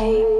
away.